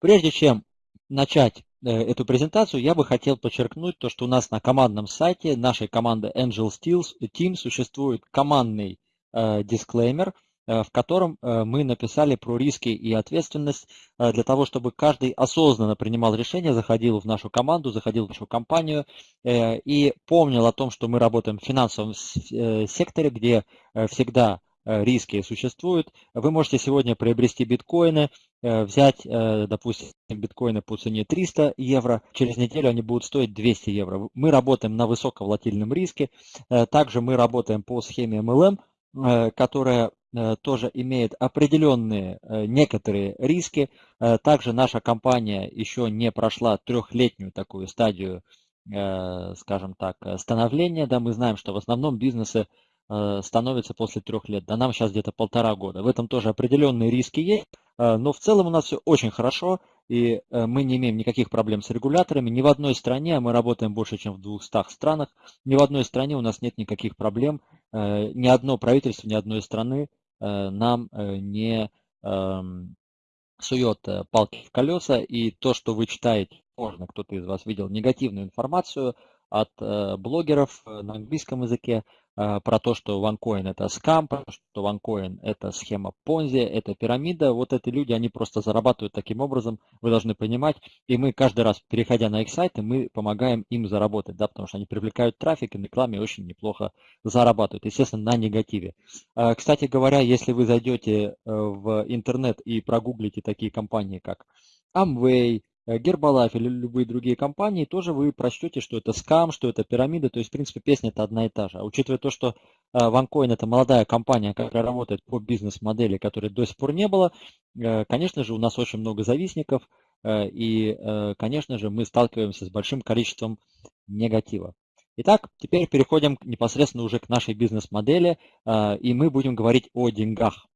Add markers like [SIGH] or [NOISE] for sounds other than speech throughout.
Прежде чем начать э, эту презентацию, я бы хотел подчеркнуть то, что у нас на командном сайте нашей команды Angel Team существует командный дисклеймер – Э, в котором э, мы написали про риски и ответственность э, для того, чтобы каждый осознанно принимал решение, заходил в нашу команду, заходил в нашу компанию и помнил о том, что мы работаем в финансовом секторе, где всегда риски существуют. Вы можете сегодня приобрести биткоины, взять, допустим, биткоины по цене 300 евро, через неделю они будут стоить 200 евро. Мы работаем на высоковолатильном риске, также мы работаем по схеме MLM, которая Э, тоже имеет определенные э, некоторые риски. Э, также наша компания еще не прошла трехлетнюю такую стадию, скажем так, становления. Да, мы знаем, что в основном бизнесы становятся после трех лет. Да нам сейчас где-то полтора года. В этом тоже определенные риски есть. Но в целом у нас все очень хорошо, и мы не имеем никаких проблем с регуляторами. Ни в одной стране, а мы работаем больше, чем в 200 странах, ни в одной стране у нас нет никаких проблем. Ни одно правительство, ни одной страны Э, нам э, не эм, сует э, палки в колеса, и то, что вы читаете, можно, кто-то из вас видел негативную информацию от блогеров на английском языке, про то, что OneCoin это скам, что OneCoin это схема Понзи, это пирамида. Вот эти люди, они просто зарабатывают таким образом, вы должны понимать. И мы каждый раз, переходя на их сайты, мы помогаем им заработать, да, потому что они привлекают трафик и на рекламе очень неплохо зарабатывают, естественно, на негативе. А, кстати говоря, если вы зайдете э, в интернет и прогуглите такие компании, как Amway, Гербалайф или любые другие компании, тоже вы прочтете, что это скам, что это пирамида, то есть, в принципе, песня это одна и та же. А учитывая то, что э, OneCoin это молодая компания, которая работает по бизнес-модели, которой до сих пор не было, э, конечно же, у нас очень много завистников, и, конечно же, мы сталкиваемся с большим количеством негатива. Итак, теперь переходим непосредственно уже к нашей бизнес-модели, и мы будем говорить о деньгах.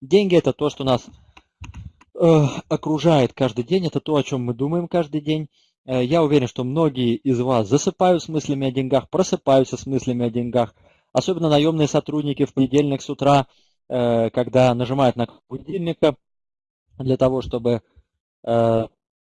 Деньги это то, что нас Э, окружает каждый день, это то, о чем мы думаем каждый день. Э, я уверен, что многие из вас засыпают с мыслями о деньгах, просыпаются с мыслями о деньгах. Особенно наемные сотрудники в понедельник с утра, э, когда нажимают на будильника для того, чтобы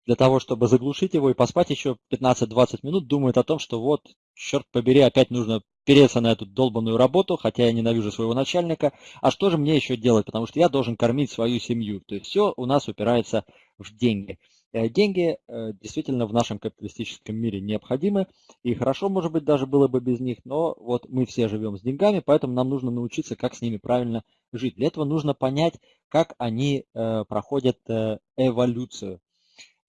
для того, чтобы заглушить его и поспать еще 15-20 минут, думают о том, что вот, черт побери, опять нужно переться на эту долбанную работу, хотя я ненавижу своего начальника. А что же мне еще делать? Потому что я должен кормить свою семью. То есть все у нас упирается в деньги. Э, деньги э, действительно в нашем капиталистическом мире необходимы, и хорошо, может быть, даже было бы без них, но вот мы все живем с деньгами, поэтому нам нужно научиться, как с ними правильно жить. Для этого нужно понять, как они э, проходят эволюцию.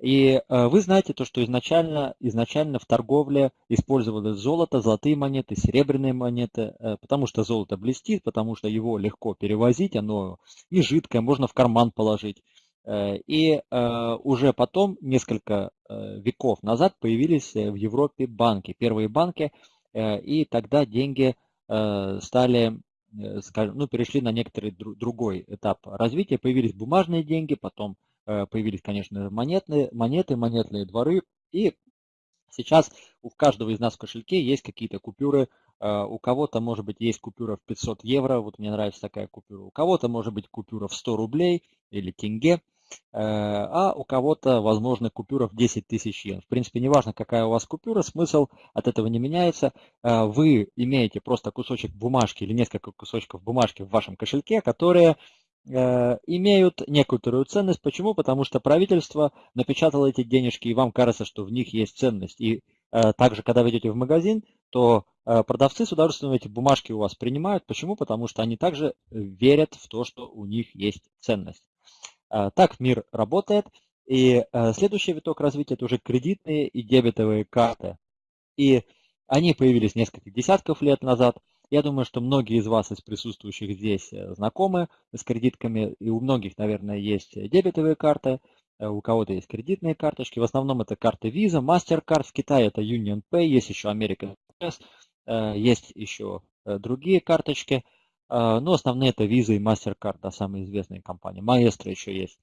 И э, вы знаете то, что изначально, изначально в торговле использовалось золото, золотые монеты, серебряные монеты, э, потому что золото блестит, потому что его легко перевозить, оно не жидкое, можно в карман положить. Э, и уже потом, несколько веков назад, появились в Европе банки, первые банки, и тогда деньги стали скажем, ну, перешли на некоторый другой этап развития. Появились бумажные деньги, потом появились, конечно, монетные, монеты, монетные дворы. И сейчас у каждого из нас в кошельке есть какие-то купюры. Э, у кого-то, может быть, есть купюра в 500 евро. Вот мне нравится такая купюра. У кого-то, может быть, купюра в 100 рублей или тенге. Э, а у кого-то, возможно, купюра в 10 тысяч йен. В принципе, неважно, какая у вас купюра, смысл от этого не меняется. Вы имеете просто кусочек бумажки или несколько кусочков бумажки в вашем кошельке, которые Э, имеют некоторую ценность. Почему? Потому что правительство напечатало эти денежки, и вам кажется, что в них есть ценность. И э, также, когда вы идете в магазин, то э, продавцы с удовольствием эти бумажки у вас принимают. Почему? Потому что они также верят в то, что у них есть ценность. Так мир работает. И следующий виток развития – это уже кредитные и дебетовые карты. И они появились несколько десятков лет назад – я думаю, что многие из вас, из присутствующих здесь, э, знакомы с кредитками, и у многих, наверное, есть дебетовые карты, э, у кого-то есть кредитные карточки. В основном это карты Visa, MasterCard, в Китае это Union Pay, есть еще American Express, э, есть еще другие карточки. Но основные это Visa и MasterCard, да, самые известные компании. Maestro еще есть.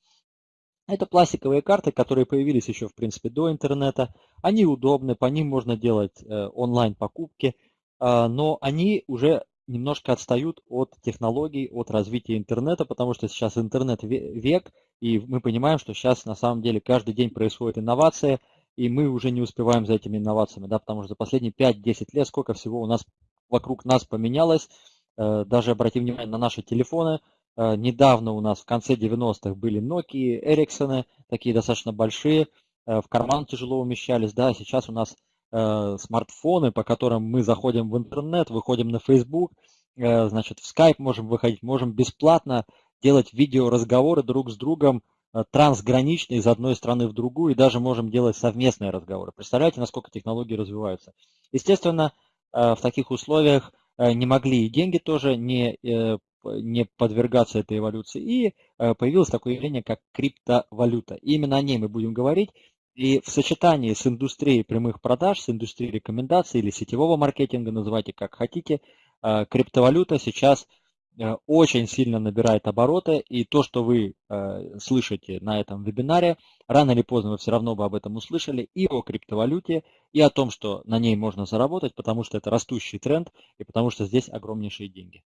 Это пластиковые карты, которые появились еще, в принципе, до интернета. Они удобны, по ним можно делать онлайн покупки – но они уже немножко отстают от технологий, от развития интернета, потому что сейчас интернет век, и мы понимаем, что сейчас на самом деле каждый день происходит инновация, и мы уже не успеваем за этими инновациями, да, потому что за последние 5-10 лет сколько всего у нас вокруг нас поменялось, э, даже обратим внимание на наши телефоны, э, недавно у нас в конце 90-х были Nokia, Ericsson, такие достаточно большие, э, в карман тяжело умещались, да, сейчас у нас Э, смартфоны, по которым мы заходим в интернет, выходим на Facebook, э, значит, в Skype можем выходить, можем бесплатно делать видеоразговоры друг с другом э, трансгранично из одной страны в другую, и даже можем делать совместные разговоры. Представляете, насколько технологии развиваются. Естественно, в таких условиях не могли и деньги тоже не, не подвергаться этой эволюции. И появилось такое явление, как криптовалюта. И именно о ней мы будем говорить. И в сочетании с индустрией прямых продаж, с индустрией рекомендаций или сетевого маркетинга, называйте как хотите, э, криптовалюта сейчас э, очень сильно набирает обороты, и то, что вы э, слышите на этом вебинаре, рано или поздно вы все равно бы об этом услышали, и о криптовалюте, и о том, что на ней можно заработать, потому что это растущий тренд, и потому что здесь огромнейшие деньги.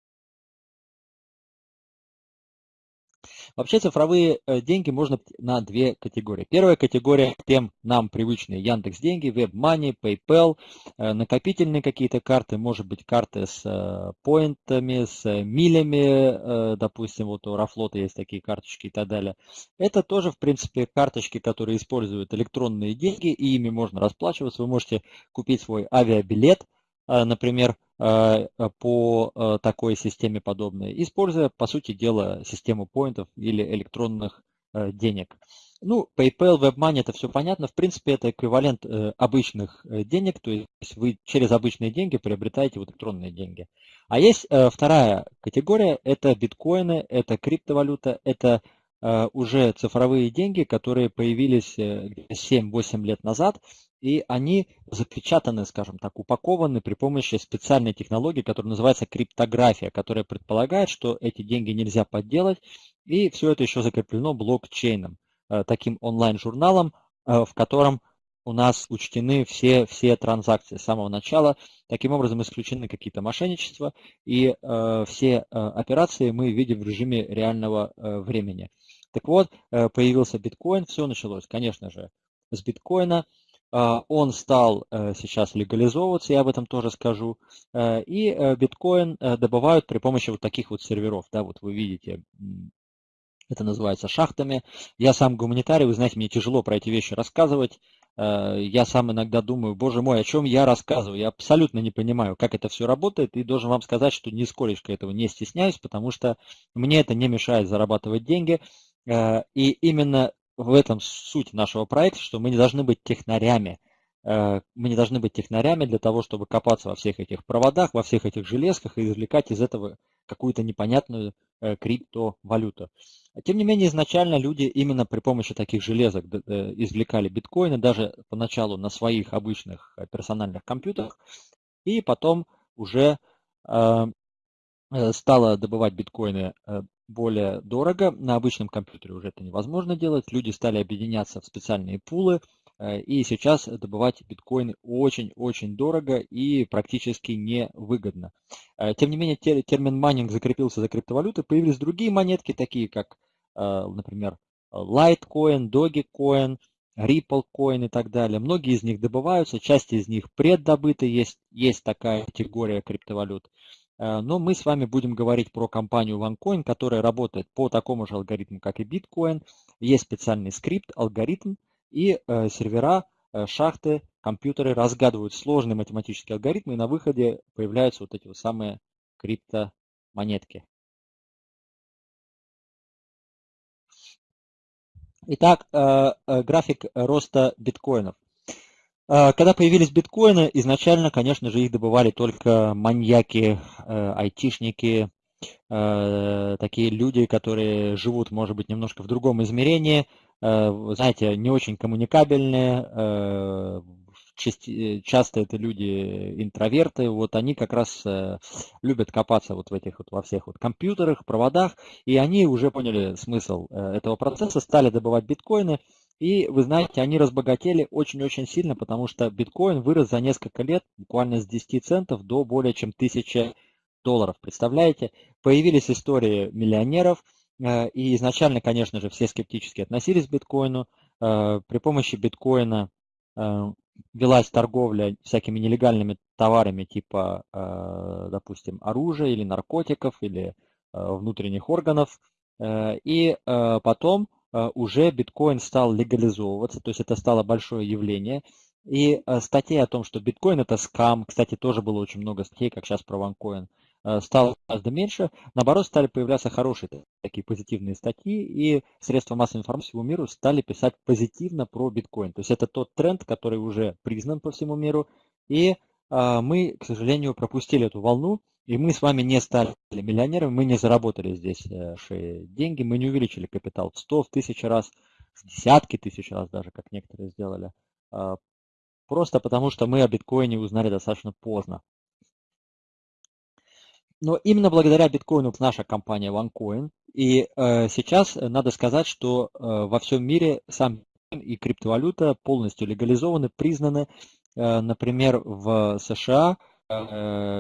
Вообще цифровые э, деньги можно на две категории. Первая категория тем нам привычные Яндекс деньги, WebMoney, PayPal, э, накопительные какие-то карты, может быть карты с э, поинтами, с милями, допустим, вот у Рафлота есть такие карточки и так далее. Это тоже, в принципе, карточки, которые используют электронные деньги, и ими можно расплачиваться. Вы можете купить свой авиабилет, например, Э, по э, такой системе подобной, используя, по сути дела, систему поинтов или электронных э, денег. Ну, PayPal, WebMoney, это все понятно. В принципе, это эквивалент обычных денег, то есть вы через обычные деньги приобретаете вот электронные деньги. А есть вторая категория, это биткоины, это криптовалюта, это уже цифровые деньги, которые появились 7-8 лет назад, и они запечатаны, скажем так, упакованы при помощи специальной технологии, которая называется криптография, которая предполагает, что эти деньги нельзя подделать, и все это еще закреплено блокчейном, э, таким онлайн-журналом, э, в котором у нас учтены все, все транзакции с самого начала. Таким образом исключены какие-то мошенничества, и э, все операции мы видим в режиме реального времени. Так вот, появился биткоин, все началось, конечно же, с биткоина. А, он стал э, сейчас легализовываться, я об этом тоже скажу. Э, и э, биткоин добывают при помощи вот таких вот серверов. Да, вот вы видите, это называется шахтами. Я сам гуманитарий, вы знаете, мне тяжело про эти вещи рассказывать. Я сам иногда думаю, боже мой, о чем я рассказываю? Я абсолютно не понимаю, как это все работает, и должен вам сказать, что нисколечко этого не стесняюсь, потому что мне это не мешает зарабатывать деньги. И именно в этом суть нашего проекта, что мы не должны быть технарями. Э, мы не должны быть технарями для того, чтобы копаться во всех этих проводах, во всех этих железках и извлекать из этого какую-то непонятную э, криптовалюту. Тем не менее, изначально люди именно при помощи таких железок извлекали биткоины, даже поначалу на своих обычных э, персональных компьютерах, и потом уже стало добывать биткоины более дорого. На обычном компьютере уже это невозможно делать. Люди стали объединяться в специальные пулы. Э, и сейчас добывать биткоины очень-очень дорого и практически невыгодно. Э, тем не менее, термин майнинг закрепился за криптовалютой. Появились другие монетки, такие как, э, например, Litecoin, Dogecoin, Ripple и так далее. Многие из них добываются, часть из них преддобыты, есть, есть такая категория криптовалют. Э, но мы с вами будем говорить про компанию OneCoin, которая работает по такому же алгоритму, как и Bitcoin. Есть специальный скрипт, алгоритм и э, сервера, э, шахты, компьютеры разгадывают сложные математические алгоритмы, и на выходе появляются вот эти вот самые криптомонетки. Итак, график роста биткоинов. А, когда появились биткоины, изначально, конечно же, их добывали только маньяки, э, айтишники, э, такие люди, которые живут, может быть, немножко в другом измерении, э, знаете, не очень коммуникабельные, часто это люди интроверты, вот они как раз любят копаться вот в этих вот во всех вот компьютерах, проводах, и они уже поняли смысл этого процесса, стали добывать биткоины, и вы знаете, они разбогатели очень-очень сильно, потому что биткоин вырос за несколько лет буквально с 10 центов до более чем 1000 долларов. Представляете? Появились истории миллионеров, и изначально, конечно же, все скептически относились к биткоину. При помощи биткоина велась торговля всякими нелегальными товарами типа, допустим, оружия или наркотиков, или внутренних органов. И потом уже биткоин стал легализовываться, то есть это стало большое явление. И э, статей о том, что биткоин это скам, кстати, тоже было очень много статей, как сейчас про э, стало гораздо меньше. Наоборот, стали появляться хорошие такие позитивные статьи, и средства массовой информации всему миру стали писать позитивно про биткоин. То есть это тот тренд, который уже признан по всему миру, и э, мы, к сожалению, пропустили эту волну, и мы с вами не стали миллионерами, мы не заработали здесь деньги, мы не увеличили капитал в 100, в тысячи раз, в десятки тысяч раз даже, как некоторые сделали. Просто потому, что мы о биткоине узнали достаточно поздно. Но именно благодаря биткоину наша компания OneCoin. И э, сейчас надо сказать, что э, во всем мире сам и криптовалюта полностью легализованы, признаны. Э, например, в США э,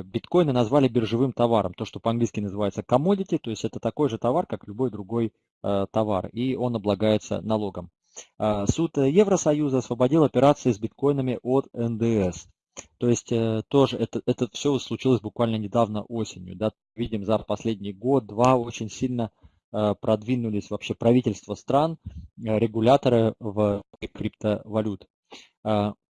биткоины назвали биржевым товаром. То, что по-английски называется commodity, то есть это такой же товар, как любой другой э, товар. И он облагается налогом. А, суд Евросоюза освободил операции с биткоинами от НДС. То есть э, тоже это, это все случилось буквально недавно осенью. Да? Видим, за последний год-два очень сильно э, продвинулись вообще правительства стран, э, регуляторы в криптовалют.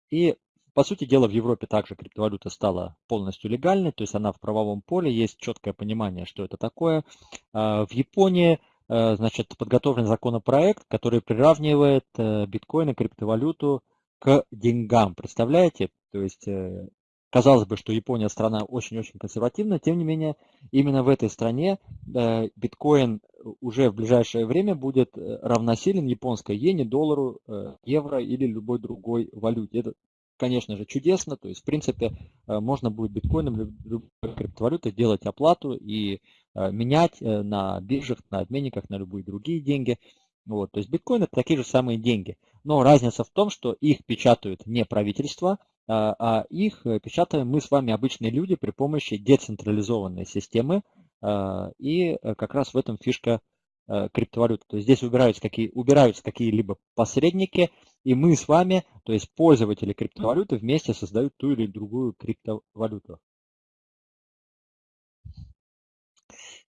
И по сути дела в Европе также криптовалюта стала полностью легальной, то есть она в правовом поле, есть четкое понимание, что это такое. А, в Японии Э, значит, подготовлен законопроект, который приравнивает э, биткоин и криптовалюту к деньгам. Представляете? То есть, э, казалось бы, что Япония страна очень-очень консервативная, тем не менее, именно в этой стране биткоин уже в ближайшее время будет равносилен японской иене, доллару, евро или любой другой валюте. Это, конечно же, чудесно. То есть, в принципе, можно будет биткоином, любой криптовалютой делать оплату и Э, менять э, на биржах, на обменниках, на любые другие деньги. Вот, то есть биткоин это такие же самые деньги. Но разница в том, что их печатают не правительство, а, а их э, печатаем мы с вами, обычные люди, при помощи децентрализованной системы. И как раз в этом фишка криптовалюты. То есть здесь убираются, какие, убираются какие-либо посредники, и мы с вами, то есть пользователи криптовалюты, вместе создают ту или другую криптовалюту.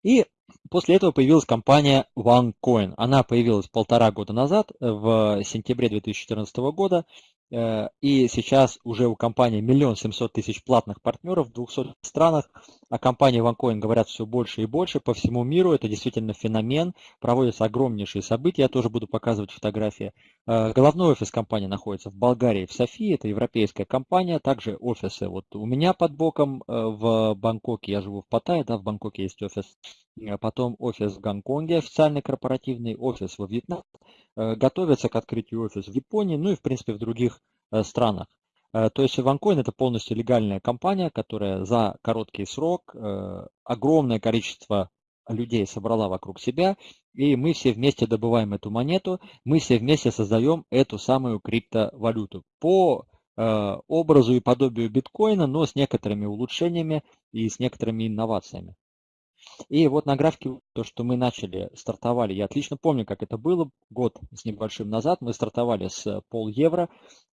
И после этого появилась компания OneCoin. Она появилась полтора года назад, в сентябре 2014 года. Э, и сейчас уже у компании миллион семьсот тысяч платных партнеров в 200 странах. О компании OneCoin говорят все больше и больше по всему миру. Это действительно феномен. Проводятся огромнейшие события. Я тоже буду показывать фотографии. Э, головной офис компании находится в Болгарии, в Софии. Это европейская компания. Также офисы вот у меня под боком э, в Бангкоке. Я живу в Паттайе, да, в Бангкоке есть офис. Потом офис в Гонконге, официальный корпоративный офис во Вьетнаме. Готовится к открытию офис в Японии, ну и в принципе в других Э, странах. Э, то есть OneCoin это полностью легальная компания, которая за короткий срок э, огромное количество людей собрала вокруг себя, и мы все вместе добываем эту монету, мы все вместе создаем эту самую криптовалюту по образу и подобию биткоина, но с некоторыми улучшениями и с некоторыми инновациями. И вот на графике то, что мы начали, стартовали, я отлично помню, как это было, год с небольшим назад, мы стартовали с пол евро,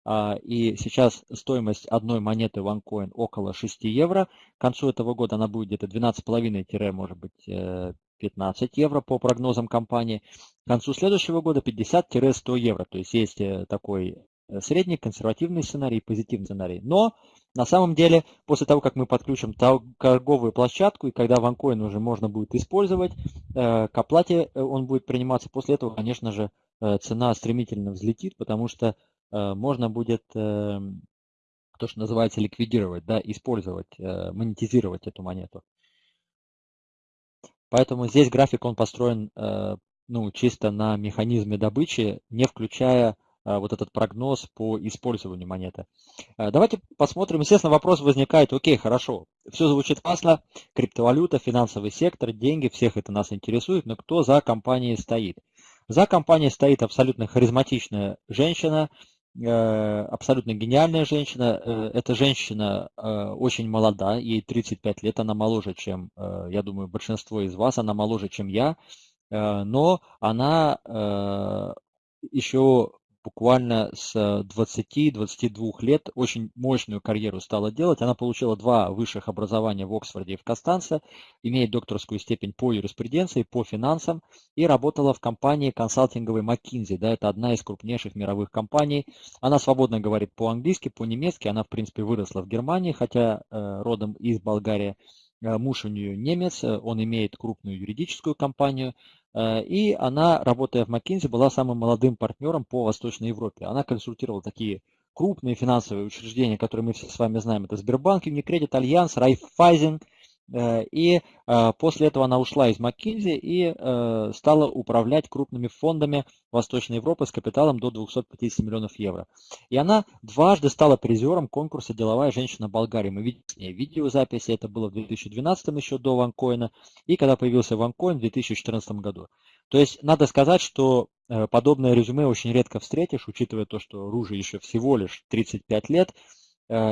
а, и сейчас стоимость одной монеты OneCoin около 6 евро. К концу этого года она будет где-то 12,5, может быть, 15 э, евро по прогнозам компании. К концу следующего года 50-100 евро. То есть есть э, такой э, средний консервативный сценарий, позитивный сценарий. Но на самом деле, после того, как мы подключим торговую площадку, и когда OneCoin уже можно будет использовать, э, к оплате э, он будет приниматься, после этого, конечно же, э, цена стремительно взлетит, потому что можно будет то, что называется, ликвидировать, да, использовать, монетизировать эту монету. Поэтому здесь график он построен ну, чисто на механизме добычи, не включая вот этот прогноз по использованию монеты. А, давайте посмотрим. Естественно, вопрос возникает, окей, хорошо, все звучит классно, криптовалюта, финансовый сектор, деньги, всех это нас интересует, но кто за компанией стоит? За компанией стоит абсолютно харизматичная женщина, абсолютно гениальная женщина. Эта женщина очень молода, ей 35 лет, она моложе, чем, я думаю, большинство из вас, она моложе, чем я, но она еще буквально с 20-22 лет очень мощную карьеру стала делать. Она получила два высших образования в Оксфорде и в Костанце, имеет докторскую степень по юриспруденции, по финансам и работала в компании консалтинговой McKinsey. Да, это одна из крупнейших мировых компаний. Она свободно говорит по-английски, по-немецки. Она, в принципе, выросла в Германии, хотя э, родом из Болгарии. Э, муж у нее немец, он имеет крупную юридическую компанию, Э, и она, работая в McKinsey, была самым молодым партнером по Восточной Европе. Она консультировала такие крупные финансовые учреждения, которые мы все с вами знаем. Это Сбербанк, UniCredit, Allianz, Raiffeisen, Э, и э, после этого она ушла из McKinsey и э, стала управлять крупными фондами Восточной Европы с капиталом до 250 миллионов евро. И она дважды стала призером конкурса «Деловая женщина Болгарии». Мы ней видеозаписи, это было в 2012 еще до Ванкоина, и когда появился Ванкоин в 2014 году. То есть надо сказать, что подобное резюме очень редко встретишь, учитывая то, что Руже еще всего лишь 35 лет.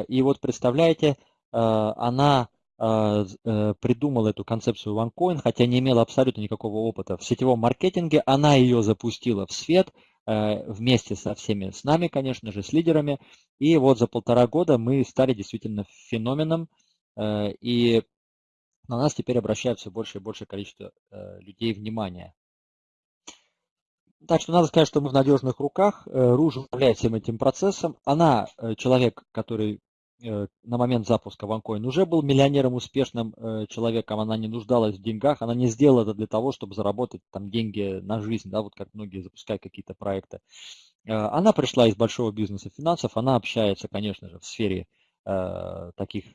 И вот представляете, она э, придумала эту концепцию OneCoin, хотя не имела абсолютно никакого опыта в сетевом маркетинге. Она ее запустила в свет э, вместе со всеми с нами, конечно же, с лидерами. И вот за полтора года мы стали действительно феноменом. Э, и на нас теперь обращает все больше и больше количество людей внимания. Так что надо сказать, что мы в надежных руках. Руж управляет всем этим процессом. Она человек, который Э, на момент запуска OneCoin уже был миллионером, успешным э, человеком, она не нуждалась в деньгах, она не сделала это для того, чтобы заработать там деньги на жизнь, да, вот как многие запускают какие-то проекты. Э, она пришла из большого бизнеса финансов, она общается, конечно же, в сфере таких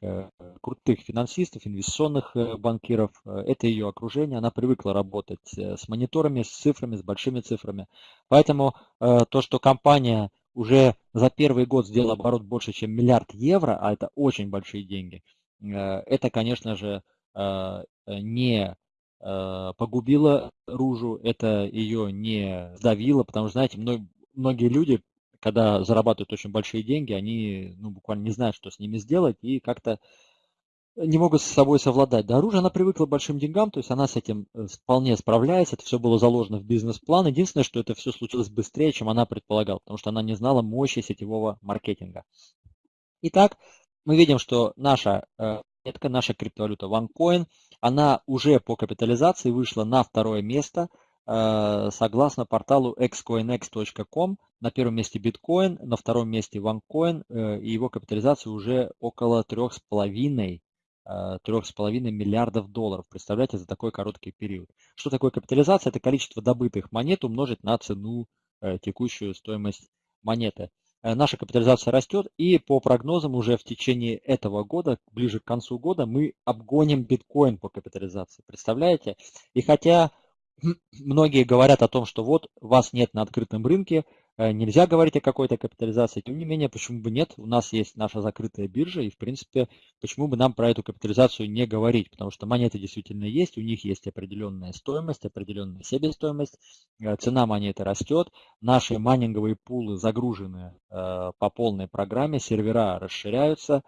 крутых финансистов, инвестиционных банкиров. Это ее окружение, она привыкла работать с мониторами, с цифрами, с большими цифрами. Поэтому то, что компания уже за первый год сделал оборот больше, чем миллиард евро, а это очень большие деньги, э, это, конечно же, э, не э, погубило Ружу, это ее не сдавило, потому что, знаете, многие люди, когда зарабатывают очень большие деньги, они ну, буквально не знают, что с ними сделать, и как-то не могут с собой совладать. Да, оружие, она привыкла к большим деньгам, то есть она с этим э, вполне справляется, это все было заложено в бизнес-план. Единственное, что это все случилось быстрее, чем она предполагала, потому что она не знала мощи сетевого маркетинга. Итак, мы видим, что наша монетка, наша криптовалюта OneCoin, она уже по капитализации вышла на второе место, э, согласно порталу xcoinx.com. На первом месте биткоин, на втором месте OneCoin, э, и его капитализация уже около 3,5 3,5 миллиардов долларов. Представляете, за такой короткий период. Что такое капитализация? Это количество добытых монет умножить на цену, э, текущую стоимость монеты. Э, наша капитализация растет, и по прогнозам уже в течение этого года, ближе к концу года, мы обгоним биткоин по капитализации. Представляете? И хотя [CLEARS THROAT] многие говорят о том, что вот вас нет на открытом рынке, Э, нельзя говорить о какой-то капитализации. Тем не менее, почему бы нет? У нас есть наша закрытая биржа, и, в принципе, почему бы нам про эту капитализацию не говорить? Потому что монеты действительно есть, у них есть определенная стоимость, определенная себестоимость, э, цена монеты растет, наши майнинговые пулы загружены э, по полной программе, сервера расширяются,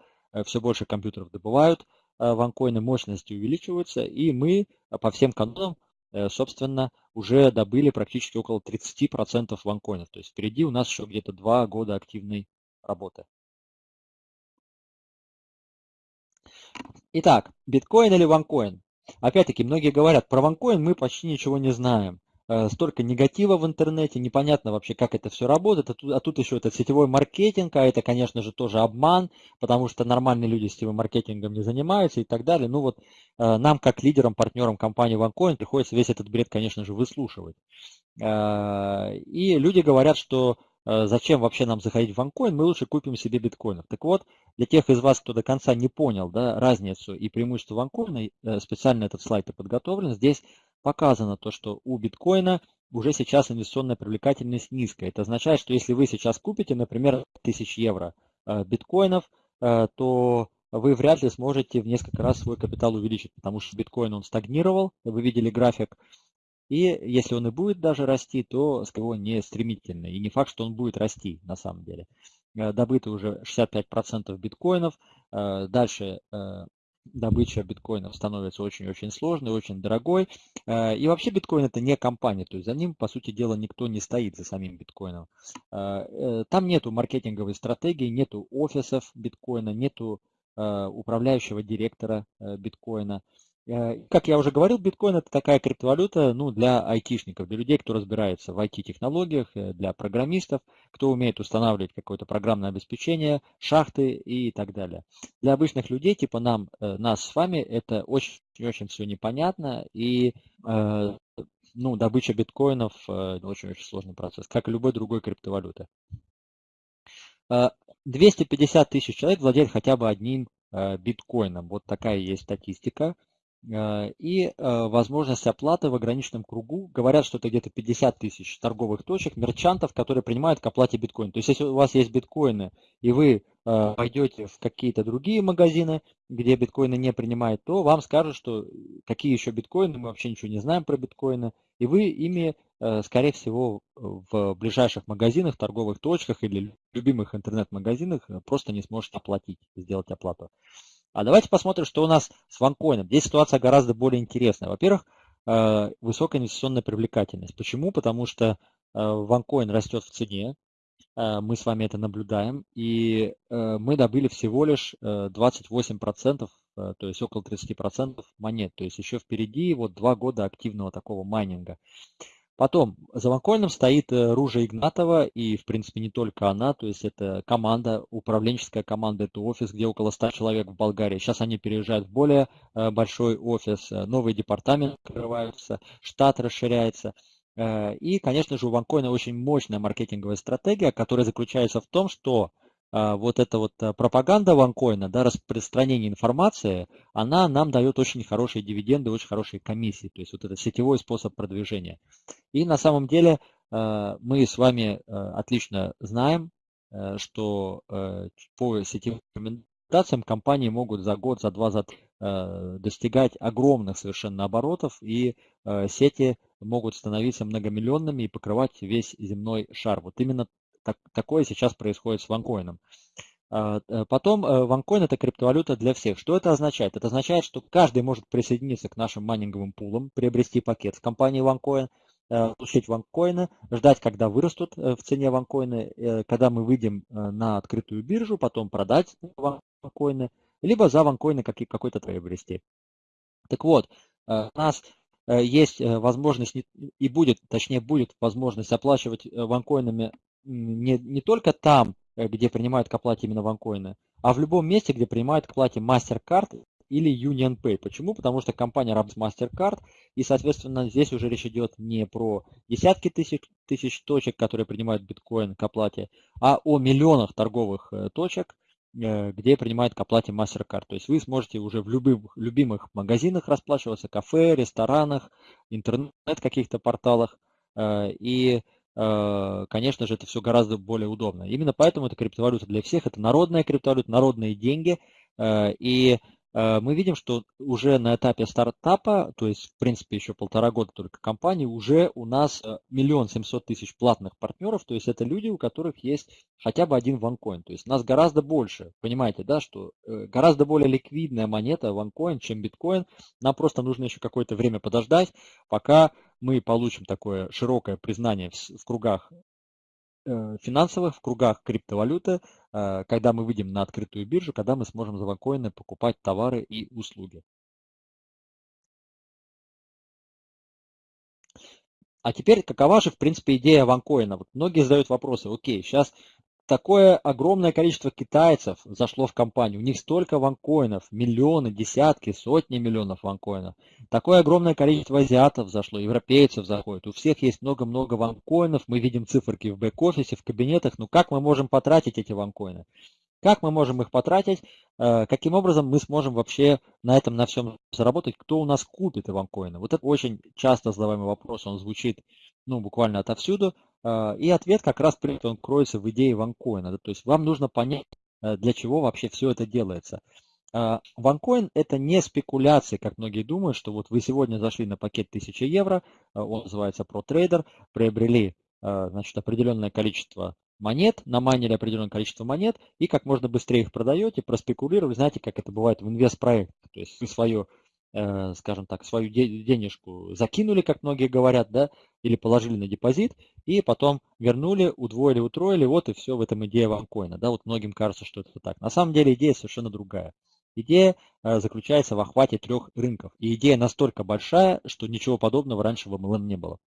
все больше компьютеров добывают, ванкоины мощности увеличиваются, и мы по всем канонам Э, собственно, уже добыли практически около 30% ванкоинов. То есть впереди у нас еще где-то два года активной работы. Итак, биткоин или ванкоин? Опять-таки, многие говорят, про ванкоин мы почти ничего не знаем. Э, столько негатива в интернете, непонятно вообще, как это все работает, а тут, а тут еще этот сетевой маркетинг, а это, конечно же, тоже обман, потому что нормальные люди сетевым маркетингом не занимаются и так далее. Ну вот э, нам, как лидерам, партнерам компании OneCoin, приходится весь этот бред, конечно же, выслушивать. Э, и люди говорят, что зачем вообще нам заходить в OneCoin, мы лучше купим себе биткоинов. Так вот, для тех из вас, кто до конца не понял да, разницу и преимущество OneCoin, специально этот слайд и подготовлен, здесь показано то, что у биткоина уже сейчас инвестиционная привлекательность низкая. Это означает, что если вы сейчас купите, например, 1000 евро э, биткоинов, э, то вы вряд ли сможете в несколько раз свой капитал увеличить, потому что биткоин он стагнировал, вы видели график, И если он и будет даже расти, то скорее не стремительно. И не факт, что он будет расти на самом деле. Добыто уже 65% биткоинов. Дальше добыча биткоинов становится очень-очень сложной, очень дорогой. Э, и вообще биткоин это не компания, то есть за ним, по сути дела, никто не стоит за самим биткоином. Э, э, там нету маркетинговой стратегии, нету офисов биткоина, нету управляющего директора биткоина. Э, как я уже говорил, биткоин это такая криптовалюта ну, для айтишников, для людей, кто разбирается в IT-технологиях, э, для программистов, кто умеет устанавливать какое-то программное обеспечение, шахты и так далее. Для обычных людей, типа нам, э, нас с вами, это очень-очень все непонятно и ну, добыча биткоинов очень-очень сложный процесс, как и любой другой криптовалюты. 250 тысяч человек владеют хотя бы одним биткоином. Вот такая есть статистика. Э, и э, возможность оплаты в ограниченном кругу. Говорят, что это где-то 50 тысяч торговых точек, мерчантов, которые принимают к оплате биткоин. То есть, если у вас есть биткоины, и вы э, пойдете в какие-то другие магазины, где биткоины не принимают, то вам скажут, что какие еще биткоины, мы вообще ничего не знаем про биткоины, и вы ими, скорее всего, в ближайших магазинах, торговых точках или любимых интернет-магазинах просто не сможете оплатить, сделать оплату. А давайте посмотрим, что у нас с ванкоином. Здесь ситуация гораздо более интересная. Во-первых, э, высокая инвестиционная привлекательность. Почему? Потому что э, ванкоин растет в цене, э, мы с вами это наблюдаем, и мы добыли всего лишь 28%, то есть около 30% монет. То есть еще впереди вот два года активного такого майнинга. Потом, за Ванкоином стоит э, Ружа Игнатова, и, в принципе, не только она, то есть это команда, управленческая команда, это офис, где около 100 человек в Болгарии. Сейчас они переезжают в более э, большой офис, э, новые департаменты открываются, штат расширяется. И, конечно же, у Ванкоина очень мощная маркетинговая стратегия, которая заключается в том, что вот эта вот э, пропаганда ванкоина, да, распространение информации, она нам дает очень хорошие дивиденды, очень хорошие комиссии. То есть вот это сетевой способ продвижения. И на самом деле э, мы с вами отлично знаем, что по сетевым рекомендациям компании могут за год, за два, за три достигать огромных совершенно оборотов, и сети могут становиться многомиллионными и покрывать весь земной шар. Вот именно так, такое сейчас происходит с ванкоином. А, э, потом ванкоин это криптовалюта для всех. Что это означает? Это означает, что каждый может присоединиться к нашим майнинговым пулам, приобрести пакет с компанией OneCoin, э, получить ванкоины, ждать, когда вырастут э, в цене ванкоины, когда мы выйдем на открытую биржу, потом продать ванкоины, либо за ванкоины какой-то приобрести. Так вот, у нас есть возможность и будет, точнее будет возможность оплачивать ванкоинами не, не только там, э, где принимают к оплате именно ванкоины, а в любом месте, где принимают к оплате MasterCard или UnionPay. Почему? Потому что компания работает с MasterCard, и, соответственно, здесь уже речь идет не про десятки тысяч, тысяч точек, которые принимают биткоин к оплате, а о миллионах торговых э, точек, э, где принимают к оплате MasterCard. То есть вы сможете уже в любых любимых магазинах расплачиваться, кафе, ресторанах, интернет каких-то порталах. И конечно же, это все гораздо более удобно. Именно поэтому это криптовалюта для всех, это народная криптовалюта, народные деньги. Э, и э, мы видим, что уже на этапе стартапа, то есть, в принципе, еще полтора года только компании, уже у нас миллион семьсот тысяч платных партнеров, то есть это люди, у которых есть хотя бы один ванкоин. То есть нас гораздо больше, понимаете, да, что гораздо более ликвидная монета ванкоин, чем биткоин. Нам просто нужно еще какое-то время подождать, пока мы получим такое широкое признание в, в кругах э, финансовых, в кругах криптовалюты, э, когда мы выйдем на открытую биржу, когда мы сможем за ванкоины покупать товары и услуги. А теперь, какова же, в принципе, идея ванкоина? Вот многие задают вопросы, окей, сейчас такое огромное количество китайцев зашло в компанию. У них столько ванкоинов, миллионы, десятки, сотни миллионов ванкоинов. Такое огромное количество азиатов зашло, европейцев заходит. У всех есть много-много ванкоинов. Мы видим циферки в бэк-офисе, в кабинетах. Ну как мы можем потратить эти ванкоины? Как мы можем их потратить? Э, каким образом мы сможем вообще на этом, на всем заработать? Кто у нас купит ванкоины? Вот это очень часто задаваемый вопрос. Он звучит ну, буквально отовсюду. А, и ответ как раз при этом кроется в идее ванкоина. То есть вам нужно понять, э, для чего вообще все это делается. OneCoin – это не спекуляции, как многие думают, что вот вы сегодня зашли на пакет 1000 евро, он называется ProTrader, приобрели значит, определенное количество монет, намайнили определенное количество монет и как можно быстрее их продаете, проспекулировали. Знаете, как это бывает в инвестпроектах. То есть вы свое Э, скажем так, свою денежку закинули, как многие говорят, да, или положили на депозит, и потом вернули, удвоили, утроили, вот и все в этом идея ванкоина. Да, вот многим кажется, что это так. На самом деле идея совершенно другая. Идея э, заключается в охвате трех рынков. И идея настолько большая, что ничего подобного раньше в MLM не было.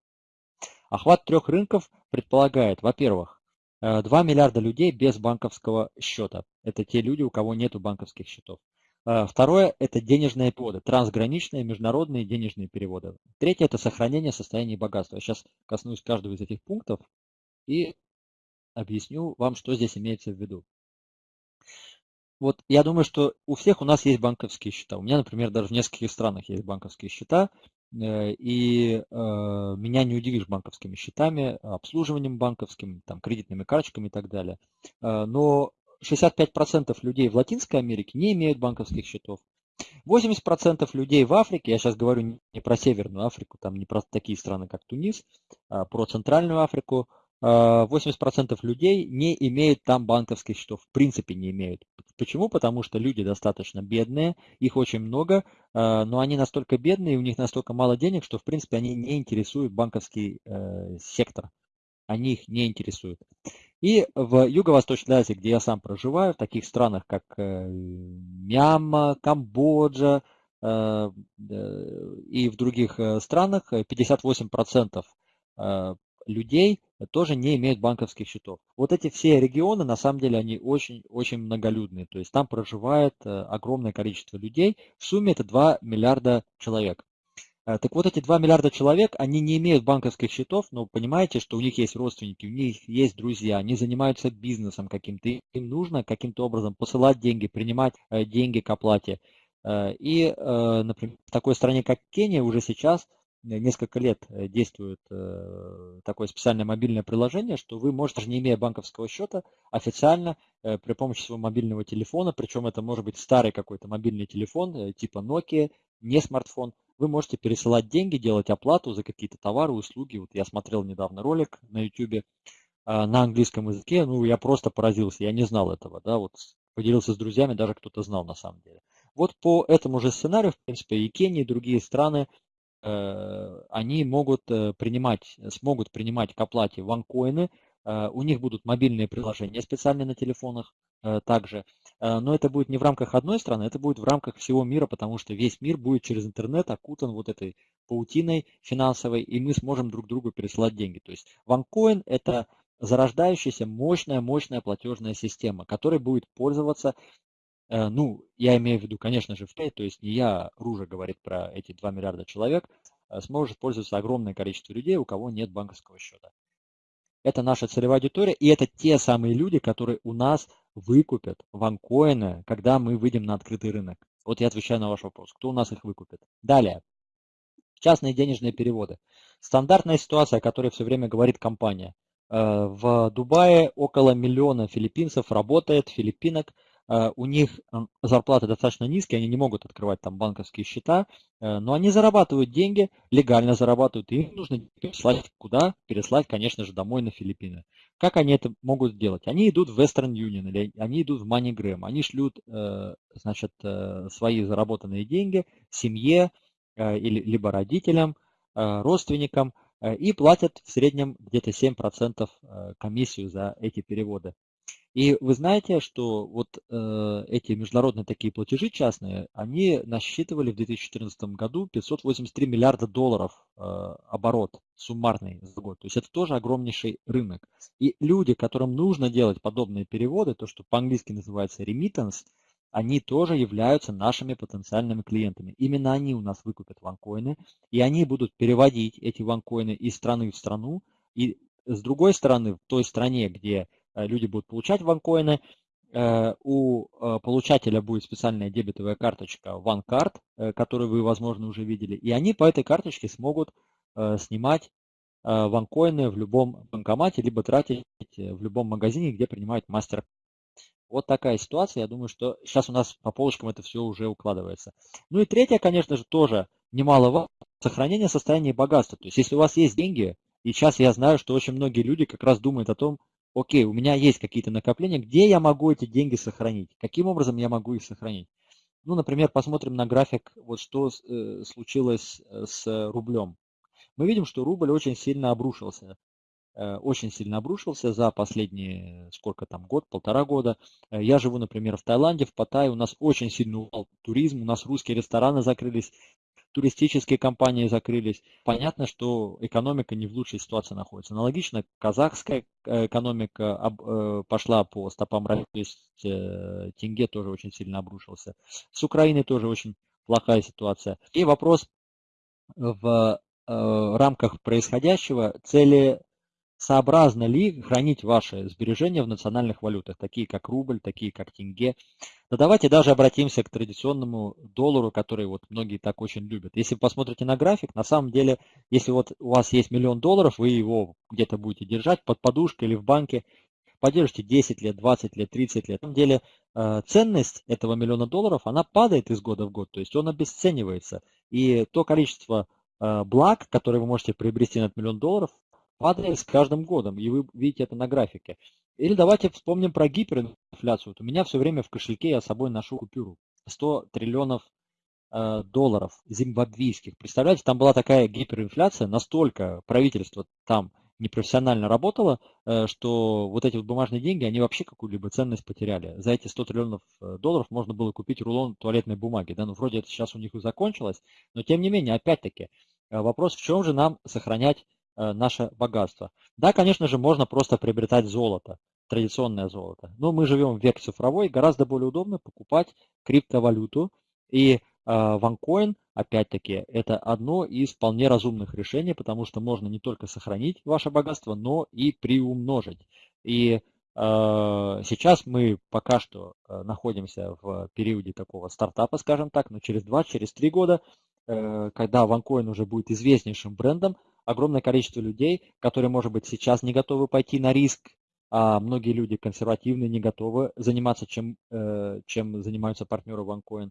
Охват трех рынков предполагает, во-первых, 2 э, миллиарда людей без банковского счета. Это те люди, у кого нет банковских счетов. А, второе – это денежные переводы, трансграничные международные денежные переводы. Третье – это сохранение состояния богатства. Я сейчас коснусь каждого из этих пунктов и объясню вам, что здесь имеется в виду. Вот я думаю, что у всех у нас есть банковские счета. У меня, например, даже в нескольких странах есть банковские счета. Э, и э, меня не удивишь банковскими счетами, обслуживанием банковским, там, кредитными карточками и так далее. Э, но 65% людей в Латинской Америке не имеют банковских счетов. 80% людей в Африке, я сейчас говорю не про Северную Африку, там не про такие страны, как Тунис, а про Центральную Африку, 80% а, людей не имеют там банковских счетов, в принципе не имеют. Почему? Потому что люди достаточно бедные, их очень много, а, но они настолько бедные, у них настолько мало денег, что в принципе они не интересуют банковский э, сектор. Они их не интересуют. И в Юго-Восточной Азии, где я сам проживаю, в таких странах, как э, Мьянма, Камбоджа э, и в других э, странах, 58% людей тоже не имеют банковских счетов. Вот эти все регионы, на самом деле, они очень-очень многолюдные. То есть там проживает огромное количество людей. В сумме это 2 миллиарда человек. Э, так вот, эти 2 миллиарда человек, они не имеют банковских счетов, но понимаете, что у них есть родственники, у них есть друзья, они занимаются бизнесом каким-то, им нужно каким-то образом посылать деньги, принимать э, деньги к оплате. Э, и, например, в такой стране, как Кения, уже сейчас несколько лет действует такое специальное мобильное приложение, что вы можете, не имея банковского счета, официально при помощи своего мобильного телефона, причем это может быть старый какой-то мобильный телефон типа Nokia, не смартфон, вы можете пересылать деньги, делать оплату за какие-то товары, услуги. Вот я смотрел недавно ролик на YouTube а, на английском языке, ну я просто поразился, я не знал этого, да, вот поделился с друзьями, даже кто-то знал на самом деле. Вот по этому же сценарию, в принципе, и Кения, и другие страны, э, они могут э, принимать, смогут принимать к оплате ванкоины, э, у них будут мобильные приложения специальные на телефонах также, Э, но это будет не в рамках одной страны, это будет в рамках всего мира, потому что весь мир будет через интернет окутан вот этой паутиной финансовой, и мы сможем друг другу пересылать деньги. То есть OneCoin – это зарождающаяся мощная-мощная платежная система, которой будет пользоваться, э, ну, я имею в виду, конечно же, в то есть не я, Ружа говорит про эти 2 миллиарда человек, э, сможет пользоваться огромное количество людей, у кого нет банковского счета. Это наша целевая аудитория, и это те самые люди, которые у нас выкупят ванкоины, когда мы выйдем на открытый рынок? Вот я отвечаю на ваш вопрос. Кто у нас их выкупит? Далее. Частные денежные переводы. Стандартная ситуация, о которой все время говорит компания. Э, в Дубае около миллиона филиппинцев работает, филиппинок, Э, у них зарплаты достаточно низкие, они не могут открывать там банковские счета, э, но они зарабатывают деньги, легально зарабатывают, и им нужно переслать куда? Переслать, конечно же, домой на Филиппины. Как они это могут сделать? Они идут в Western Union или они идут в MoneyGram, они шлют, э, значит, свои заработанные деньги семье или либо родителям, родственникам и платят в среднем где-то 7% комиссию за эти переводы. И вы знаете, что вот э, эти международные такие платежи частные, они насчитывали в 2014 году 583 миллиарда долларов э, оборот суммарный за год. То есть это тоже огромнейший рынок. И люди, которым нужно делать подобные переводы, то, что по-английски называется remittance, они тоже являются нашими потенциальными клиентами. Именно они у нас выкупят ванкоины, и они будут переводить эти ванкоины из страны в страну. И с другой стороны, в той стране, где люди будут получать ванкоины. Э, у э, получателя будет специальная дебетовая карточка OneCard, которую вы, возможно, уже видели. И они по этой карточке смогут снимать ванкоины в любом банкомате, либо тратить в любом магазине, где принимают мастер. Вот такая ситуация. Я думаю, что сейчас у нас по полочкам это все уже укладывается. Ну и третье, конечно же, тоже немаловажно, сохранение состояния богатства. То есть если у вас есть деньги, и сейчас я знаю, что очень многие люди как раз думают о том, окей, у меня есть какие-то накопления, где я могу эти деньги сохранить? Каким образом я могу их сохранить? Ну, например, посмотрим на график, вот что э, случилось э, с рублем. Мы видим, что рубль очень сильно обрушился. Э, очень сильно обрушился за последние, сколько там, год, полтора года. Э, я живу, например, в Таиланде, в Паттайе, у нас очень сильный упал туризм, у нас русские рестораны закрылись, туристические компании закрылись. Понятно, что экономика не в лучшей ситуации находится. Аналогично, казахская э, экономика пошла по стопам то есть тенге тоже очень сильно обрушился. С Украиной тоже очень плохая ситуация. И вопрос в рамках происходящего цели сообразно ли хранить ваши сбережения в национальных валютах, такие как рубль, такие как тенге. Но давайте даже обратимся к традиционному доллару, который вот многие так очень любят. Если вы посмотрите на график, на самом деле, если вот у вас есть миллион долларов, вы его где-то будете держать под подушкой или в банке, поддержите 10 лет, 20 лет, 30 лет. На самом деле э, ценность этого миллиона долларов, она падает из года в год, то есть он обесценивается. И то количество э, благ, которые вы можете приобрести на этот миллион долларов, падает с каждым годом, и вы видите это на графике. Или давайте вспомним про гиперинфляцию. Вот у меня все время в кошельке я с собой ношу купюру 100 триллионов э, долларов зимбабвийских. Представляете, там была такая гиперинфляция, настолько правительство там непрофессионально работало, э, что вот эти вот бумажные деньги, они вообще какую-либо ценность потеряли. За эти 100 триллионов э, долларов можно было купить рулон туалетной бумаги. Да? Ну, вроде это сейчас у них и закончилось, но тем не менее, опять-таки, э, вопрос, в чем же нам сохранять наше богатство. Да, конечно же, можно просто приобретать золото, традиционное золото. Но мы живем в век цифровой, гораздо более удобно покупать криптовалюту. И OneCoin, э, опять-таки, это одно из вполне разумных решений, потому что можно не только сохранить ваше богатство, но и приумножить. И э, сейчас мы пока что находимся в периоде такого стартапа, скажем так, но через 2-3 через года, когда OneCoin уже будет известнейшим брендом, огромное количество людей, которые, может быть, сейчас не готовы пойти на риск, а многие люди консервативные не готовы заниматься, чем, э, чем занимаются партнеры OneCoin.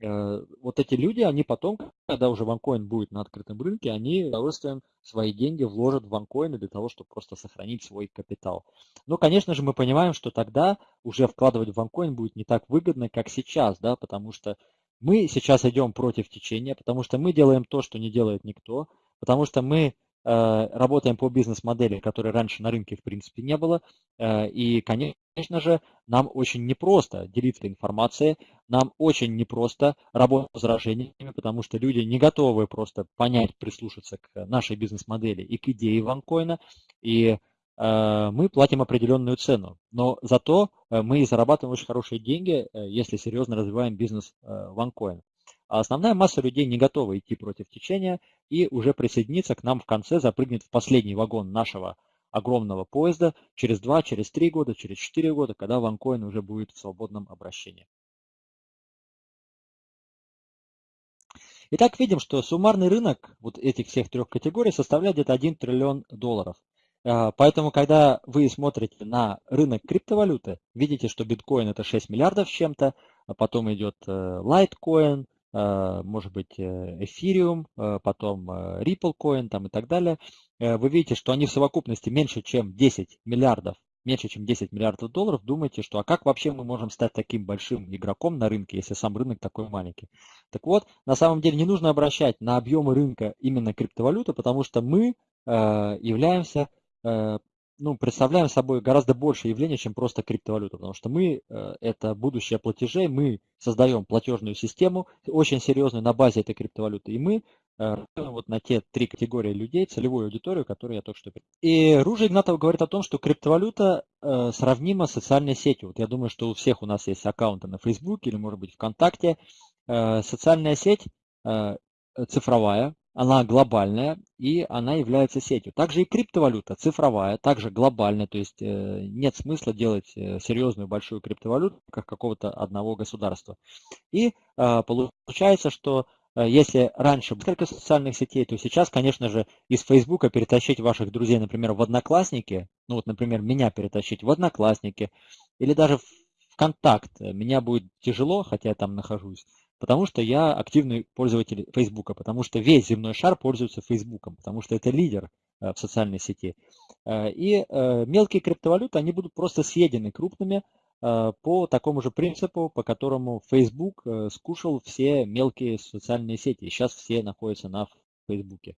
Э, вот эти люди, они потом, когда уже OneCoin будет на открытом рынке, они с удовольствием свои деньги вложат в OneCoin для того, чтобы просто сохранить свой капитал. Но, конечно же, мы понимаем, что тогда уже вкладывать в OneCoin будет не так выгодно, как сейчас, да, потому что мы сейчас идем против течения, потому что мы делаем то, что не делает никто, потому что мы э, работаем по бизнес-модели, которой раньше на рынке в принципе не было. Э, и, конечно же, нам очень непросто делиться информацией, нам очень непросто работать с возражениями, потому что люди не готовы просто понять, прислушаться к нашей бизнес-модели и к идее ванкоина. И э, мы платим определенную цену. Но зато мы зарабатываем очень хорошие деньги, если серьезно развиваем бизнес ванкоина. А основная масса людей не готова идти против течения и уже присоединиться к нам в конце, запрыгнет в последний вагон нашего огромного поезда через 2, через 3 года, через 4 года, когда ванкоин уже будет в свободном обращении. Итак, видим, что суммарный рынок вот этих всех трех категорий составляет где-то 1 триллион долларов. А, поэтому, когда вы смотрите на рынок криптовалюты, видите, что биткоин это 6 миллиардов чем-то, а потом идет лайткоин, Э, может быть э, Ethereum, э, потом Ripple Coin там и так далее, вы видите, что они в совокупности меньше, чем 10 миллиардов, меньше, чем 10 миллиардов долларов, думаете, что а как вообще мы можем стать таким большим игроком на рынке, если сам рынок такой маленький? Так вот, на самом деле не нужно обращать на объемы рынка именно криптовалюты, потому что мы являемся ну, представляем собой гораздо больше явление, чем просто криптовалюта, потому что мы э, это будущее платежей, мы создаем платежную систему очень серьезную на базе этой криптовалюты, и мы э, вот на те три категории людей, целевую аудиторию, которую я только что И Ружа Игнатов говорит о том, что криптовалюта э, сравнима с социальной сетью. Вот я думаю, что у всех у нас есть аккаунты на Facebook или, может быть, ВКонтакте. Социальная сеть цифровая, она глобальная и она является сетью. Также и криптовалюта цифровая, также глобальная, то есть э, нет смысла делать э, серьезную большую криптовалюту как какого-то одного государства. И э, получается, что если раньше несколько социальных сетей, то сейчас, конечно же, из Фейсбука перетащить ваших друзей, например, в Одноклассники, ну вот, например, меня перетащить в Одноклассники, или даже контакт меня будет тяжело, хотя я там нахожусь, потому что я активный пользователь Фейсбука, потому что весь земной шар пользуется Фейсбуком, потому что это лидер в социальной сети. И мелкие криптовалюты, они будут просто съедены крупными по такому же принципу, по которому Facebook скушал все мелкие социальные сети. Сейчас все находятся на Фейсбуке.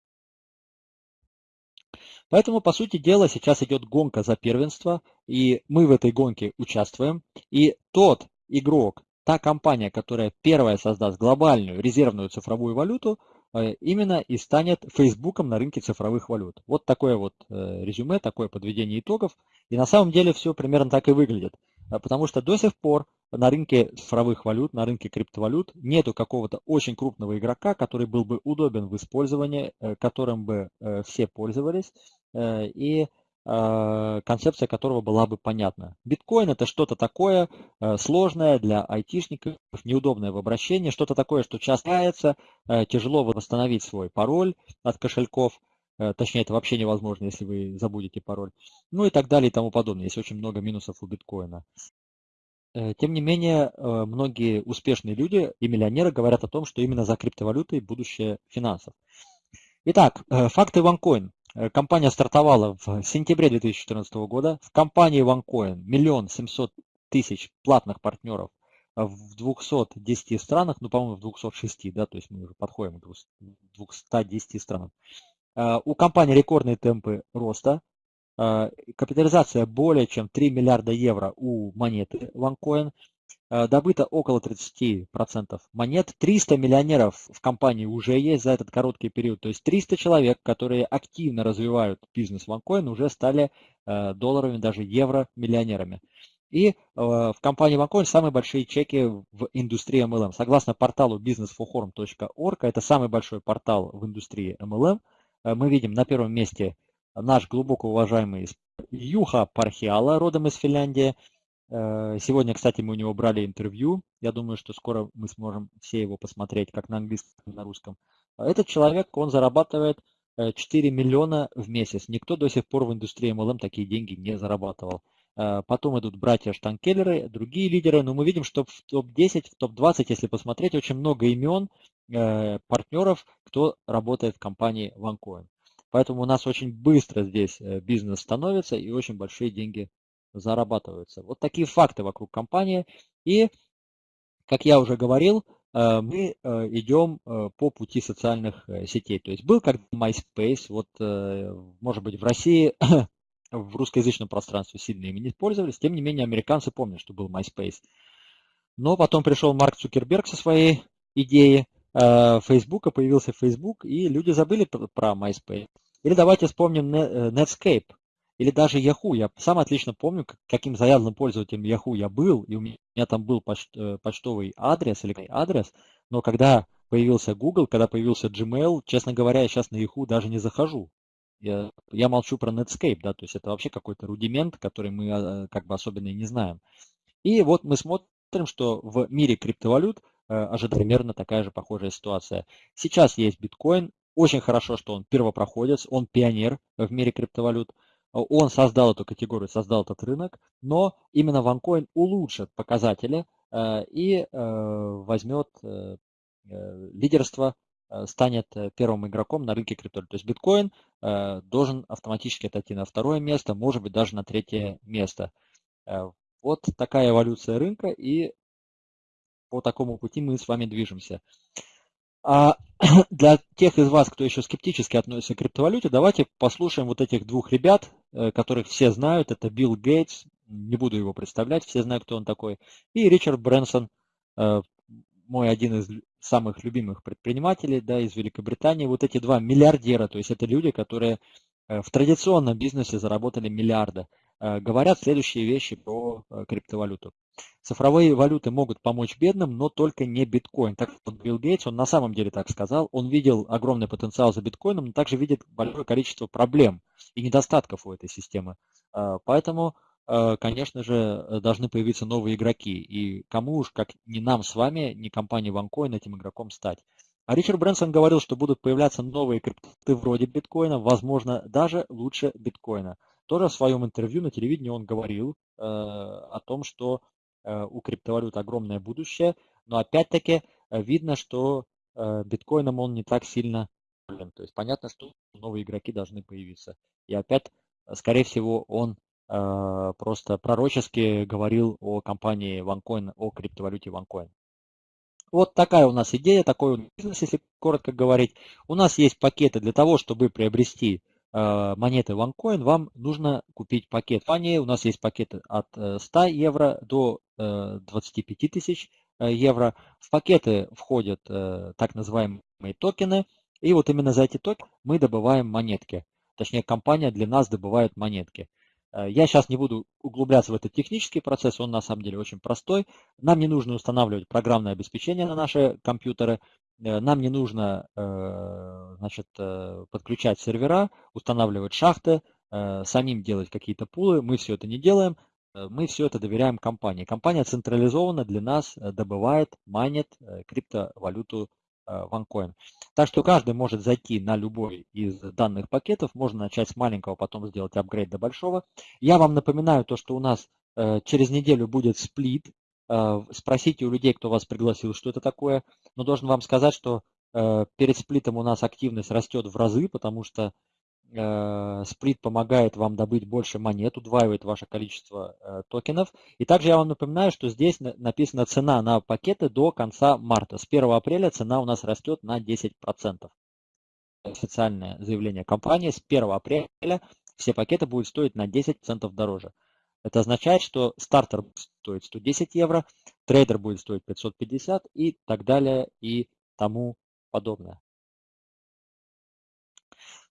Поэтому, по сути дела, сейчас идет гонка за первенство, и мы в этой гонке участвуем. И тот игрок, та компания, которая первая создаст глобальную резервную цифровую валюту, э, именно и станет Фейсбуком на рынке цифровых валют. Вот такое вот э, резюме, такое подведение итогов. И на самом деле все примерно так и выглядит. Э, потому что до сих пор на рынке цифровых валют, на рынке криптовалют нету какого-то очень крупного игрока, который был бы удобен в использовании, которым бы все пользовались и концепция которого была бы понятна. Биткоин это что-то такое сложное для айтишников, неудобное в обращении, что-то такое, что часто тяжело восстановить свой пароль от кошельков, точнее это вообще невозможно, если вы забудете пароль, ну и так далее и тому подобное. Есть очень много минусов у биткоина. Э, тем не менее, э, многие успешные люди и миллионеры говорят о том, что именно за криптовалютой будущее финансов. Итак, э, факты OneCoin. Компания стартовала в сентябре 2014 года. В компании OneCoin миллион семьсот тысяч платных партнеров в 210 странах, ну, по-моему, в 206, да, то есть мы уже подходим к 210 странам. У компании рекордные темпы роста. А, капитализация более чем 3 миллиарда евро у монеты OneCoin. А, добыто около 30% монет. 300 миллионеров в компании уже есть за этот короткий период. То есть 300 человек, которые активно развивают бизнес OneCoin, уже стали а, долларовыми, даже евро миллионерами. И в компании OneCoin самые большие чеки в индустрии MLM. Согласно порталу businessforforum.org, это самый большой портал в индустрии MLM, мы видим на первом месте наш глубоко уважаемый Юха Пархиала, родом из Финляндии. Э, сегодня, кстати, мы у него брали интервью. Я думаю, что скоро мы сможем все его посмотреть, как на английском, на русском. Этот человек, он зарабатывает 4 э, миллиона в месяц. Никто до сих пор в индустрии MLM такие деньги не зарабатывал. Э, потом идут братья Штанкеллеры, другие лидеры. Но мы видим, что в топ-10, в топ-20, если посмотреть, очень много имен партнеров, кто работает в компании OneCoin. Поэтому у нас очень быстро здесь бизнес становится и очень большие деньги зарабатываются. Вот такие факты вокруг компании. И, как я уже говорил, э, мы э, идем по пути социальных сетей. То есть был как MySpace, вот, может быть, в России, [COUGHS] в русскоязычном пространстве сильно ими не пользовались, тем не менее американцы помнят, что был MySpace. Но потом пришел Марк Цукерберг со своей идеей, Фейсбука, появился Facebook, и люди забыли про MySpace. Или давайте вспомним э, Netscape, или даже Yahoo. Я сам отлично помню, каким заядлым пользователем Yahoo я был, и у меня там был э, почтовый адрес или адрес, но когда появился Google, когда появился Gmail, честно говоря, я сейчас на Yahoo даже не захожу. Я, я молчу про Netscape, да, то есть это вообще какой-то рудимент, который мы э, как бы особенно и не знаем. И вот мы смотрим, что в мире криптовалют ожидается примерно такая же похожая ситуация. Сейчас есть биткоин, очень хорошо, что он первопроходец, он пионер в мире криптовалют. Он создал эту категорию, создал этот рынок, но именно OneCoin улучшит показатели э, и э, возьмет э, лидерство, станет первым игроком на рынке криптовалют. То есть биткоин должен автоматически отойти на второе место, может быть даже на третье место. Вот такая эволюция рынка и по такому пути мы с вами движемся. А [CLEARS THROAT] для тех из вас, кто еще скептически относится к криптовалюте, давайте послушаем вот этих двух ребят, которых все знают. Это Билл Гейтс, не буду его представлять, все знают, кто он такой, и Ричард Брэнсон, э, мой один из самых любимых предпринимателей да, из Великобритании. Вот эти два миллиардера, то есть это люди, которые э, в традиционном бизнесе заработали миллиарды. Э, говорят следующие вещи про э, криптовалюту. Цифровые валюты могут помочь бедным, но только не биткоин. Так вот Билл Гейтс, он на самом деле так сказал, он видел огромный потенциал за биткоином, но также видит большое количество проблем и недостатков у этой системы. Э, поэтому, конечно же, должны появиться новые игроки. И кому уж, как не нам с вами, не компании OneCoin этим игроком стать. А Ричард Брэнсон говорил, что будут появляться новые крипты вроде биткоина, возможно, даже лучше биткоина. Тоже в своем интервью на телевидении он говорил э, о том, что у криптовалют огромное будущее, но опять-таки видно, что биткоином он не так сильно то есть понятно, что новые игроки должны появиться. И опять, скорее всего, он просто пророчески говорил о компании OneCoin, о криптовалюте OneCoin. Вот такая у нас идея, такой бизнес, если коротко говорить. У нас есть пакеты для того, чтобы приобрести э, монеты OneCoin, вам нужно купить пакет. Фани, у нас есть пакеты от 100 э, евро до 25 э, тысяч евро. В пакеты входят так называемые токены. И вот именно за эти токены мы добываем монетки. Точнее, компания для нас добывает монетки. Э, я сейчас не буду углубляться в этот технический процесс, он на самом деле очень простой. Нам не нужно устанавливать программное обеспечение на наши компьютеры, э, нам не нужно э, значит, подключать сервера, устанавливать шахты, самим делать какие-то пулы. Мы все это не делаем, мы все это доверяем компании. Компания централизованно для нас добывает, майнит криптовалюту OneCoin. Так что каждый может зайти на любой из данных пакетов, можно начать с маленького, потом сделать апгрейд до большого. Я вам напоминаю то, что у нас э, через неделю будет сплит. Э, спросите у людей, кто вас пригласил, что это такое. Но должен вам сказать, что э, перед сплитом у нас активность растет в разы, потому что Э, сплит помогает вам добыть больше монет, удваивает ваше количество токенов. И также я вам напоминаю, что здесь написана цена на пакеты до конца марта. С 1 апреля цена у нас растет на 10%. Официальное заявление компании. С 1 апреля все пакеты будут стоить на 10% дороже. Это означает, что стартер стоит 110 евро, трейдер будет стоить 550 и так далее и тому подобное.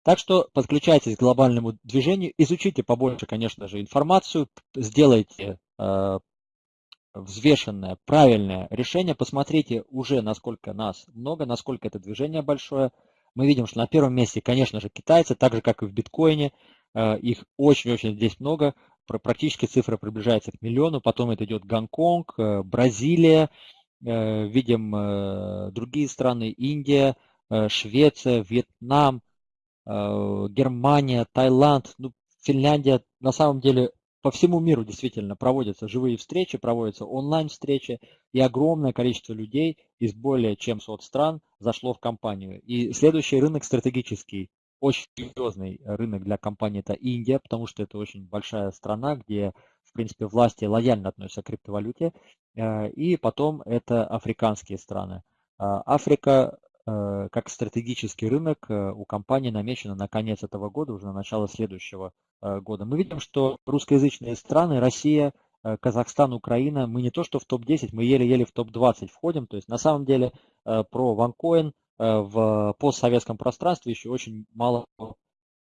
Так что подключайтесь к глобальному движению, изучите побольше, конечно же, информацию, сделайте э, взвешенное, правильное решение, посмотрите уже, насколько нас много, насколько это движение большое. Мы видим, что на первом месте, конечно же, китайцы, так же, как и в биткоине, э, их очень-очень здесь много, практически цифра приближается к миллиону, потом это идет Гонконг, э, Бразилия, э, видим э, другие страны, Индия, Швеция, Вьетнам, Германия, Таиланд, ну, Финляндия, на самом деле по всему миру действительно проводятся живые встречи, проводятся онлайн-встречи, и огромное количество людей из более чем 100 стран зашло в компанию. И следующий рынок стратегический, очень серьезный рынок для компании это Индия, потому что это очень большая страна, где, в принципе, власти лояльно относятся к криптовалюте. Э, и потом это африканские страны. Э, Африка Э, как стратегический рынок у компании намечено на конец этого года, уже на начало следующего года. Мы видим, что русскоязычные страны, Россия, Казахстан, Украина, мы не то что в топ-10, мы еле-еле в топ-20 входим. То есть на самом деле про OneCoin в постсоветском пространстве еще очень мало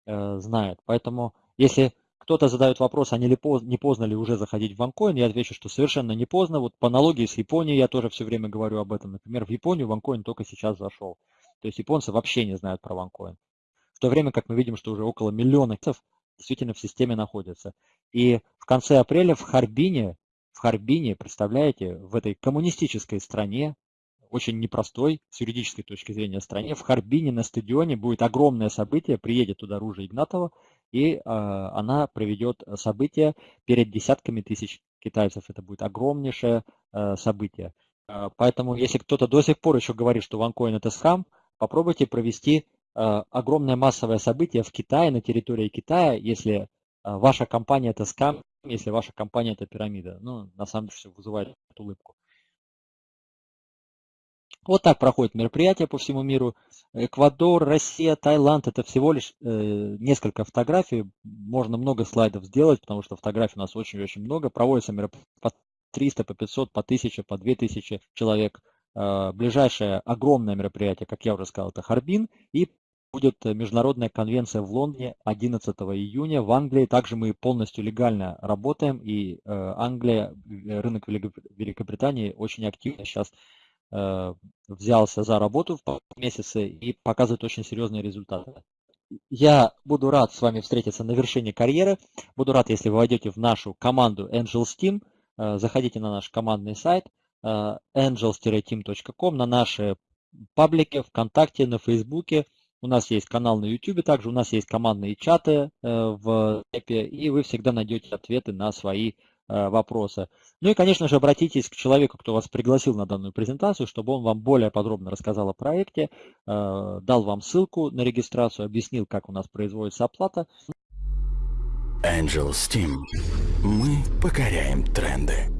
знает. Поэтому если кто-то задает вопрос, а не, ли поздно, не поздно ли уже заходить в OneCoin, я отвечу, что совершенно не поздно. Вот по аналогии с Японией я тоже все время говорю об этом. Например, в Японию OneCoin только сейчас зашел. То есть японцы вообще не знают про OneCoin. В то время как мы видим, что уже около миллиона действительно в системе находятся. И в конце апреля в Харбине, в Харбине, представляете, в этой коммунистической стране, очень непростой с юридической точки зрения стране, в Харбине на стадионе будет огромное событие, приедет туда Ружа Игнатова, и а, она проведет событие перед десятками тысяч китайцев. Это будет огромнейшее а, событие. А, поэтому, если кто-то до сих пор еще говорит, что OneCoin это скам, попробуйте провести огромное массовое событие в Китае, на территории Китая, если ваша компания это скам, если ваша компания это пирамида. Ну, на самом деле, все вызывает улыбку. Вот так проходит мероприятие по всему миру. Эквадор, Россия, Таиланд – это всего лишь э, несколько фотографий. Можно много слайдов сделать, потому что фотографий у нас очень-очень много. Проводятся мероприятия по 300, по 500, по 1000, по 2000 человек. Э, ближайшее огромное мероприятие, как я уже сказал, это Харбин. И будет международная конвенция в Лондоне 11 июня. В Англии также мы полностью легально работаем. И э, Англия, э, рынок Великобритании очень активно сейчас Э, взялся за работу в месяце и показывает очень серьезные результаты. Я буду рад с вами встретиться на вершине карьеры. Буду рад, если вы войдете в нашу команду Angels Team. Э, заходите на наш командный сайт э, angels-team.com, на наши паблики ВКонтакте, на Фейсбуке. У нас есть канал на YouTube, также у нас есть командные чаты в Эпе, и вы всегда найдете ответы на свои вопросы. Ну и, конечно же, обратитесь к человеку, кто вас пригласил на данную презентацию, чтобы он вам более подробно рассказал о проекте, дал вам ссылку на регистрацию, объяснил, как у нас производится оплата. Angel Steam. Мы покоряем тренды.